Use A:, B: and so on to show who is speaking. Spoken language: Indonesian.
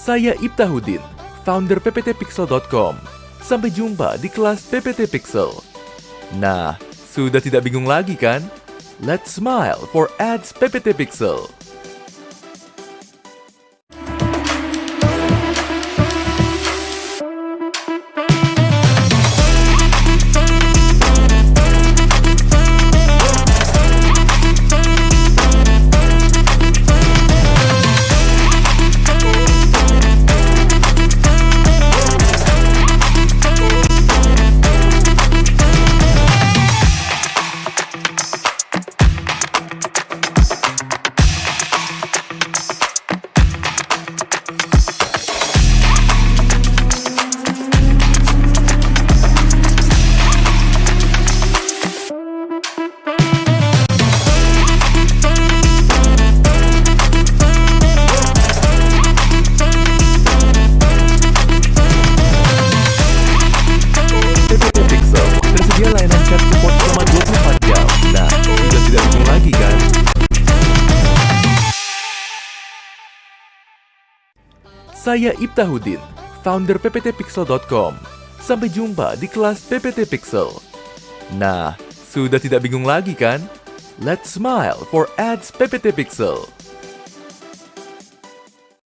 A: Saya Ibtahudin, founder pptpixel.com. Sampai jumpa di kelas PPT Pixel. Nah, sudah tidak bingung lagi kan? Let's smile for ads PPT Pixel. Saya Ibtahudin, founder pptpixel.com. Sampai jumpa di kelas PPT Pixel. Nah, sudah tidak bingung lagi kan? Let's smile for ads PPT Pixel.